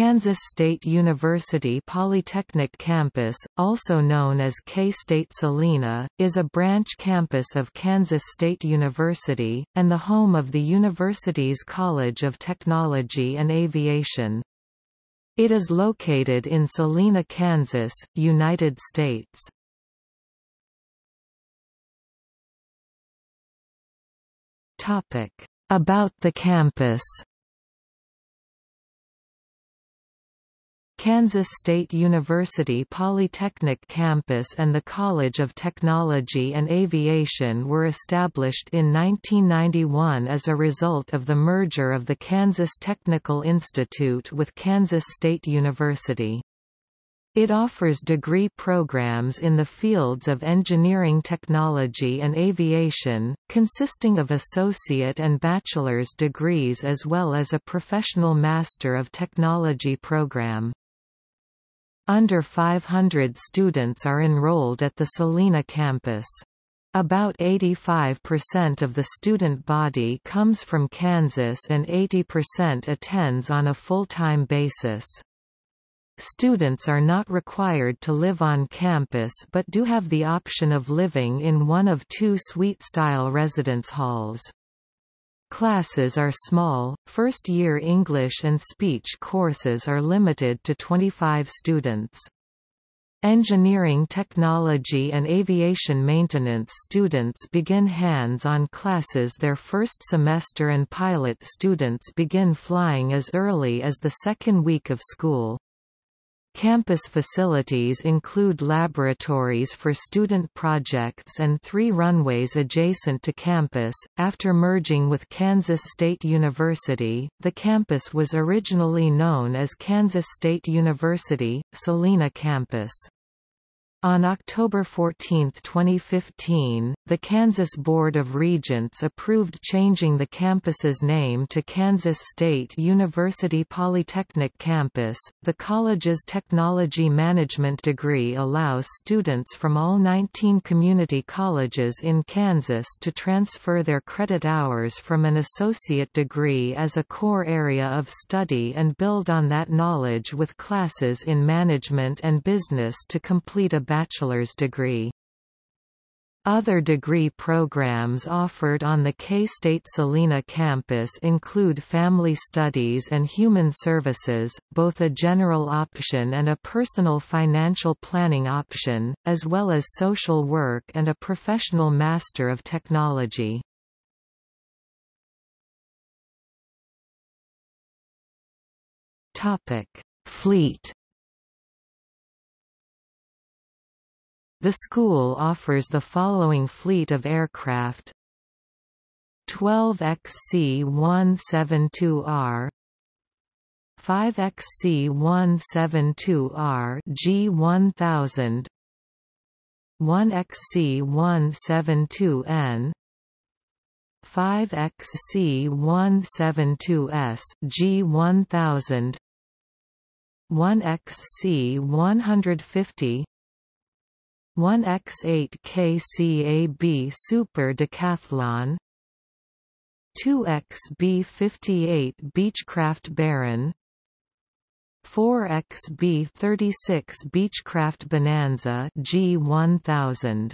Kansas State University Polytechnic Campus, also known as K-State Salina, is a branch campus of Kansas State University, and the home of the university's College of Technology and Aviation. It is located in Salina, Kansas, United States. About the campus Kansas State University Polytechnic Campus and the College of Technology and Aviation were established in 1991 as a result of the merger of the Kansas Technical Institute with Kansas State University. It offers degree programs in the fields of engineering technology and aviation, consisting of associate and bachelor's degrees as well as a professional Master of Technology program. Under 500 students are enrolled at the Salina campus. About 85% of the student body comes from Kansas and 80% attends on a full-time basis. Students are not required to live on campus but do have the option of living in one of two suite-style residence halls. Classes are small, first-year English and speech courses are limited to 25 students. Engineering technology and aviation maintenance students begin hands-on classes their first semester and pilot students begin flying as early as the second week of school. Campus facilities include laboratories for student projects and three runways adjacent to campus. After merging with Kansas State University, the campus was originally known as Kansas State University, Salina Campus. On October 14, 2015, the Kansas Board of Regents approved changing the campus's name to Kansas State University Polytechnic Campus. The college's technology management degree allows students from all 19 community colleges in Kansas to transfer their credit hours from an associate degree as a core area of study and build on that knowledge with classes in management and business to complete a bachelor's degree. Other degree programs offered on the K-State Salina campus include Family Studies and Human Services, both a general option and a personal financial planning option, as well as Social Work and a Professional Master of Technology. Fleet The school offers the following fleet of aircraft. 12XC-172R 5XC-172R G1000 1XC-172N 5XC-172S G1000 1XC-150 1x8 KCAB Super Decathlon 2XB58 Beechcraft Baron 4XB36 Beechcraft Bonanza G1000